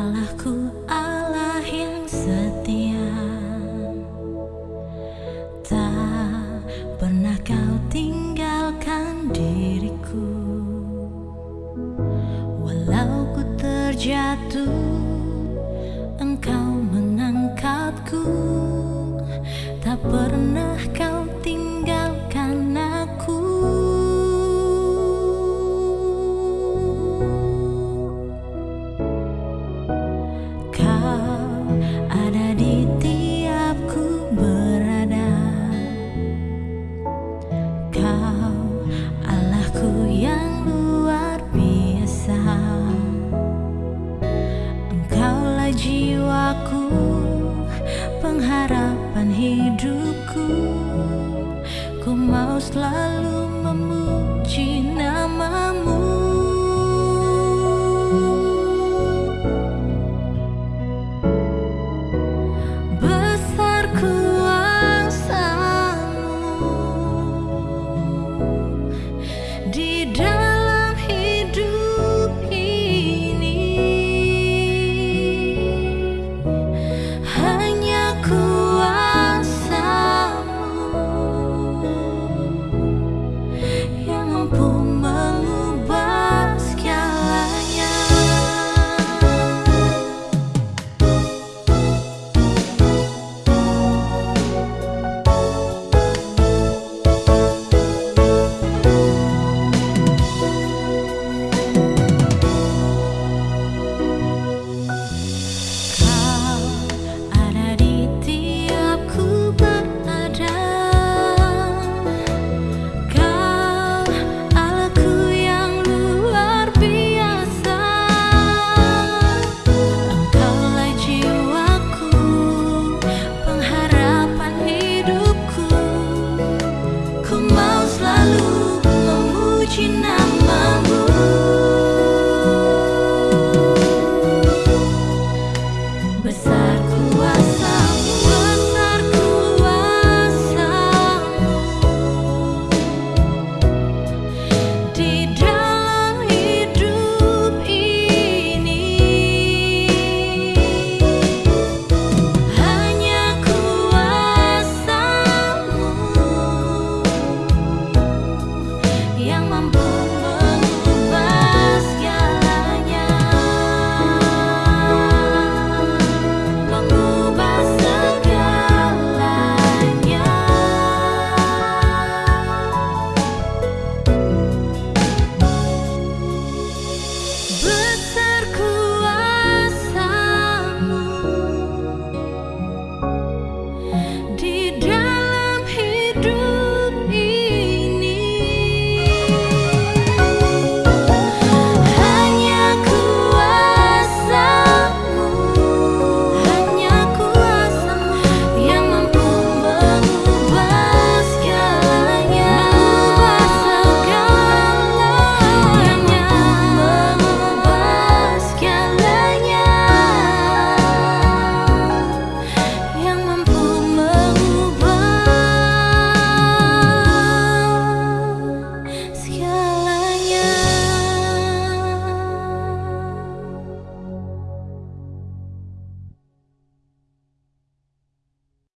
Allahku Allah yang setia. Tak pernah kau tinggalkan diriku. Walau ku terjatuh hidupku. Ku mau selalu mama.